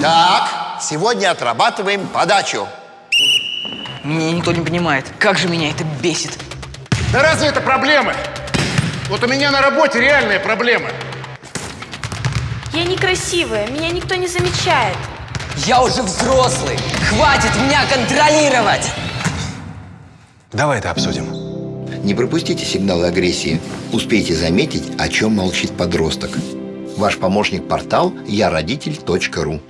Так, сегодня отрабатываем подачу. Меня никто не понимает. Как же меня это бесит. Да разве это проблемы? Вот у меня на работе реальные проблемы. Я некрасивая, меня никто не замечает. Я уже взрослый. Хватит меня контролировать. Давай это обсудим. Не пропустите сигналы агрессии. Успейте заметить, о чем молчит подросток. Ваш помощник портал я родитель.ру